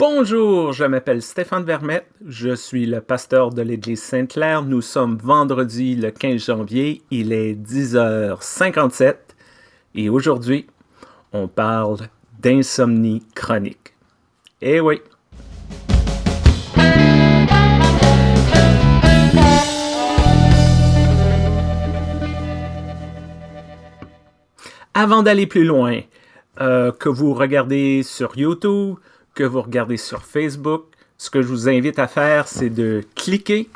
Bonjour, je m'appelle Stéphane Vermette, je suis le pasteur de l'Église Sainte-Claire. Nous sommes vendredi le 15 janvier, il est 10h57 et aujourd'hui, on parle d'insomnie chronique. Eh oui! Avant d'aller plus loin, euh, que vous regardez sur YouTube, que vous regardez sur Facebook, ce que je vous invite à faire, c'est de cliquer,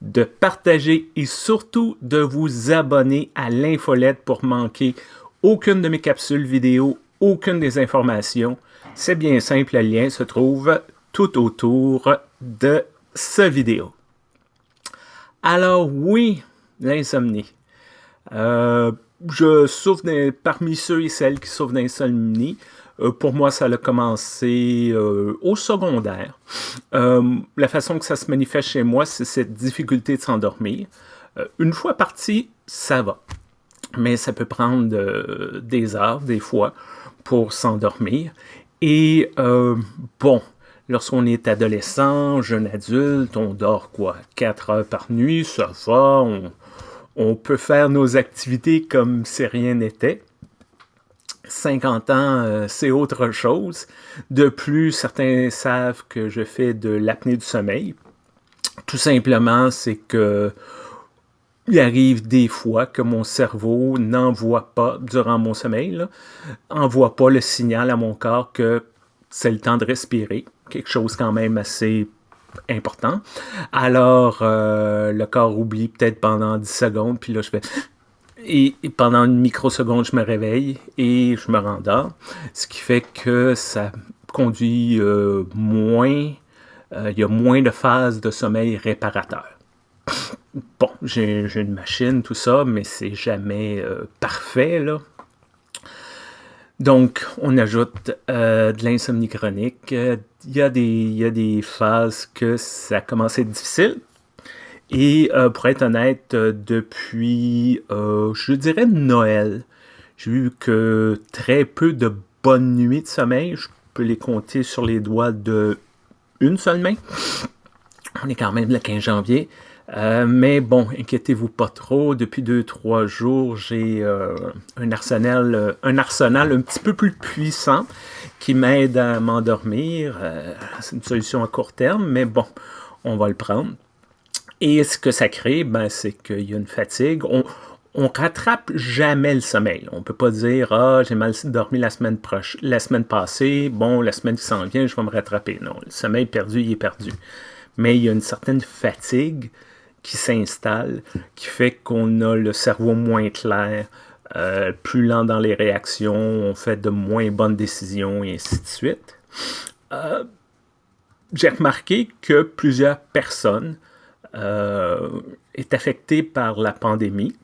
de partager et surtout de vous abonner à l'infolette pour manquer aucune de mes capsules vidéo, aucune des informations. C'est bien simple, le lien se trouve tout autour de ce vidéo. Alors oui, l'insomnie. Euh, je souffre parmi ceux et celles qui souffrent d'insomnie. Euh, pour moi, ça a commencé euh, au secondaire. Euh, la façon que ça se manifeste chez moi, c'est cette difficulté de s'endormir. une fois parti, ça va. Mais ça peut prendre des heures, des fois, pour s'endormir. Et bon, lorsqu'on est adolescent, jeune adulte, on dort quoi? 4 heures par nuit, ça va, on peut faire nos activités comme si rien n'était. 50 ans, euh, c'est autre chose. De plus, certains savent que je fais de l'apnée du sommeil. Tout simplement, c'est que il arrive des fois que mon cerveau n'envoie pas, durant mon sommeil, n'envoie pas le signal à mon corps que c'est le temps de respirer. Quelque chose quand même assez important. Alors, euh, le corps oublie peut-être pendant 10 secondes, puis là, je fais... Et, pendant une microseconde, je me réveille et je me rendors. Ce qui fait que ça conduit euh, moins... Euh, il y a moins de phases de sommeil réparateur. Bon, j'ai une machine, tout ça, mais c'est jamais parfait, là. Donc, on ajoute euh, de l'insomnie chronique. Il y, a des, phases que ça à être difficile. Et euh, pour être honnête, depuis, euh, je dirais Noël, j'ai eu que très peu de bonnes nuits de sommeil. Je peux les compter sur les doigts de une seule main. On est quand même le 15 janvier. Euh, mais bon, inquiétez-vous pas trop. Depuis deux, trois jours, j'ai euh, un, arsenal, euh, un arsenal un petit peu plus puissant qui m'aide à m'endormir. c'est une solution à court terme, mais bon, on va le prendre. Et ce que ça crée, ben, c'est qu'il y a une fatigue. On, on rattrape jamais le sommeil. On peut pas dire « Ah, j'ai mal dormi la semaine, la semaine passée, bon, la semaine qui s'en vient, je vais me rattraper. » Non, le sommeil perdu, il est perdu. Mais il y a une certaine fatigue qui s'installe, qui fait qu'on a le cerveau moins clair, euh, plus lent dans les réactions, on fait de moins bonnes décisions et ainsi de suite. Euh, j'ai remarqué que plusieurs personnes est affectées par la pandémie.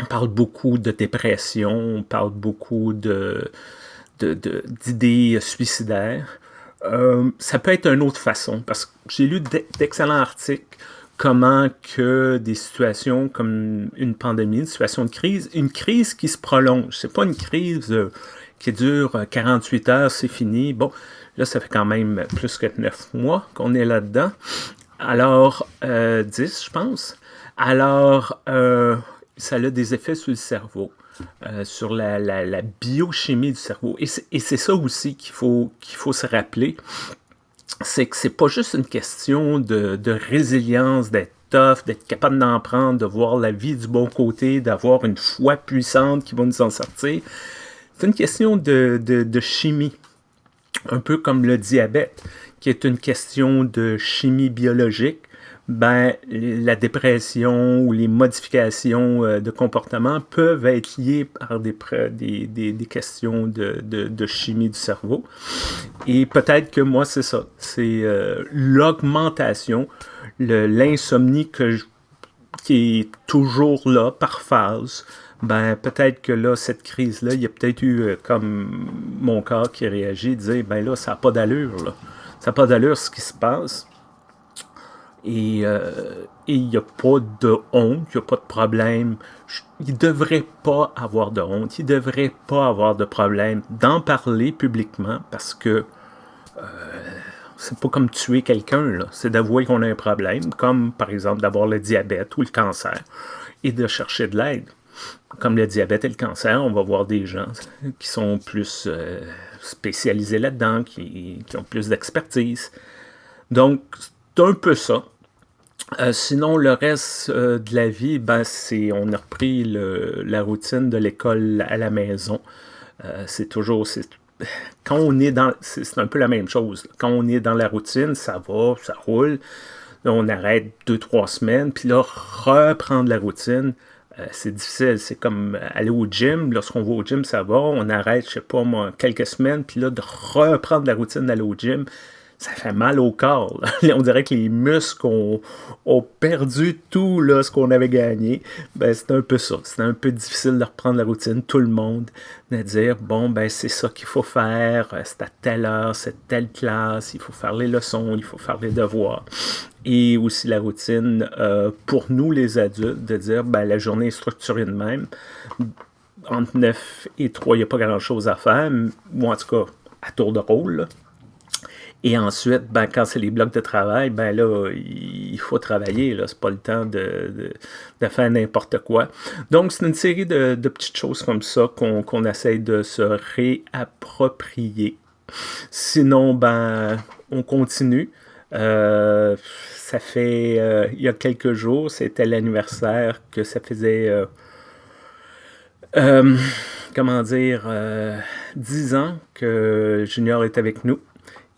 On parle beaucoup de dépression, on parle beaucoup de, d'idées suicidaires. ça peut être une autre façon, parce que j'ai lu d'excellents articles comment que des situations comme une pandémie, une situation de crise, une crise qui se prolonge, c'est pas une crise euh, qui dure 48 euh, heures, c'est fini. Bon, là, ça fait quand même plus que 9 mois qu'on est là-dedans. Alors, 10, euh, je pense. Alors, ça a des effets sur le cerveau. sur la, biochimie du cerveau. Et c'est ça aussi qu'il faut, faut se rappeler c'est que c'est pas juste une question de, résilience, d'être tough, d'être capable d'en prendre, de voir la vie du bon côté, d'avoir une foi puissante qui va nous en sortir. C'est une question de, chimie, un peu comme le diabète, qui est une question de chimie biologique ben, la dépression ou les modifications euh, de comportement peuvent être liées par des, questions de, de, chimie du cerveau. Et peut-être que moi, c'est ça. C'est euh, l'augmentation, l'insomnie qui est toujours là par phase. Ben, peut-être que là, cette crise-là, il y a peut-être eu, euh, comme mon corps qui réagit, dire, ben là, ça n'a pas d'allure, Ça n'a pas d'allure ce qui se passe euh, et il n'y a pas de honte, il n'y a pas de problème. Il ne devrait pas avoir de honte, il ne devrait pas avoir de problème d'en parler publiquement parce que euh, c'est pas comme tuer quelqu'un, c'est d'avouer qu'on a un problème, comme par exemple d'avoir le diabète ou le cancer, et de chercher de l'aide. Comme le diabète et le cancer, on va voir des gens qui sont plus euh, spécialisés là-dedans, qui, ont plus d'expertise. Donc, c'est un peu ça. Euh, sinon, le reste euh, de la vie, ben, c'est on a repris la routine de l'école à la maison. c'est toujours, quand on est dans, c'est un peu la même chose. Quand on est dans la routine, ça va, ça roule. Là, on arrête deux, trois semaines, puis là, reprendre la routine, c'est difficile. C'est comme aller au gym. Lorsqu'on va au gym, ça va. On arrête, je sais pas moi, quelques semaines, puis là, de reprendre la routine d'aller au gym, ça fait mal au corps. On dirait que les muscles ont, perdu tout là, ce qu'on avait gagné. Ben, c'est un peu ça. C'est un peu difficile de reprendre la routine, tout le monde, de dire bon, ben c'est ça qu'il faut faire, c'est à telle heure, c'est telle classe, il faut faire les leçons, il faut faire les devoirs. Et aussi la routine euh, pour nous, les adultes, de dire ben, la journée est structurée de même. Entre 9 et 3, il n'y a pas grand-chose à faire, ou en tout cas, à tour de rôle. Et ensuite, ben, quand c'est les blocs de travail, ben là, il faut travailler. Là, c'est pas le temps de, de, faire n'importe quoi. Donc, c'est une série de, de, petites choses comme ça qu'on qu'on essaye de se réapproprier. Sinon, ben, on continue. Euh, ça fait, euh, il y a quelques jours, c'était l'anniversaire que ça faisait, euh, comment dire, 10 ans que Junior est avec nous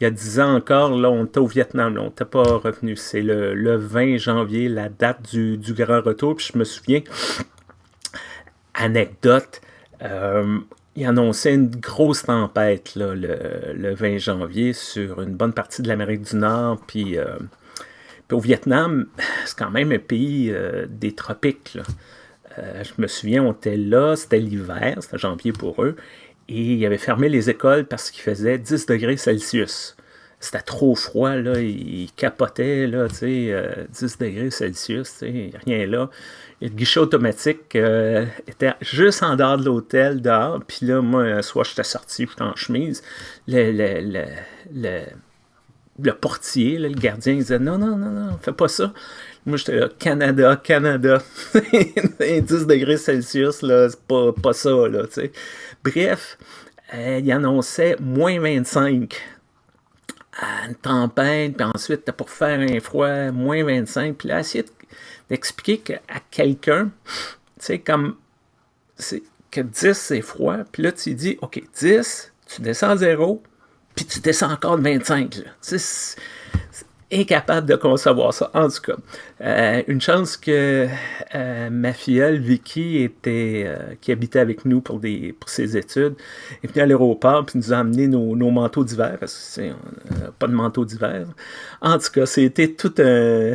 il y a 10 ans encore, là, on était au Vietnam, là, on n'était pas revenu. C'est le, 20 janvier, la date du, grand retour. Puis je me souviens, anecdote, euh, il annonçait une grosse tempête là, le, 20 janvier sur une bonne partie de l'Amérique du Nord. Puis, euh, au Vietnam, c'est quand même un pays euh, des tropiques. je me souviens, on était là, c'était l'hiver, c'était janvier pour eux et il avait fermé les écoles parce qu'il faisait 10 degrés Celsius. C'était trop froid, là, il capotait, là, tu sais, 10 euh, degrés Celsius, tu sais, rien là. le guichet automatique euh, était juste en dehors de l'hôtel, dehors, puis là, moi, soit j'étais sorti, j'étais en chemise, le, le, le, le portier, le gardien, il disait « Non, non, non, non, fais pas ça. » Moi, j'étais là, Canada, Canada. 10 degrés Celsius, là, c'est pas, pas ça, là, tu sais. Bref, euh, il annonçait moins 25 une tempête, puis ensuite, pour faire un froid, moins 25. Puis là, essayer d'expliquer à quelqu'un, tu sais, comme que 10, c'est froid. Puis là, tu dis, OK, 10, tu descends à 0, puis tu descends encore de 25. Là incapable de concevoir ça. En tout cas, euh, une chance que euh, ma filleule Vicky était, euh, qui habitait avec nous pour, ses études, est venue à l'aéroport puis nous a amené nos, manteaux d'hiver parce que c'est pas de manteau d'hiver. En tout cas, c'était tout un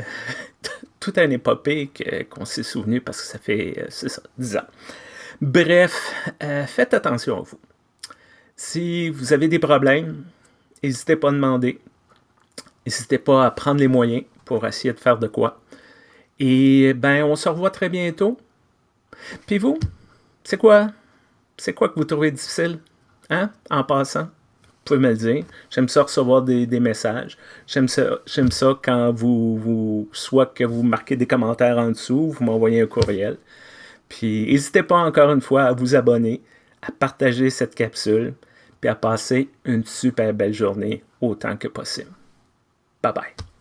tout un épopée qu'on s'est souvenu parce que ça fait ça, 10 ans. Bref, faites attention à vous. Si vous avez des problèmes, n'hésitez pas à demander. N'hésitez pas à prendre les moyens pour essayer de faire de quoi. Et ben, on se revoit très bientôt. Puis vous, c'est quoi? C'est quoi que vous trouvez difficile? Hein? En passant? Vous pouvez me le dire. J'aime ça recevoir des, messages. J'aime ça, quand vous, soit que vous marquez des commentaires en dessous, vous m'envoyez un courriel. Puis n'hésitez pas encore une fois à vous abonner, à partager cette capsule, puis à passer une super belle journée autant que possible. Bye bye.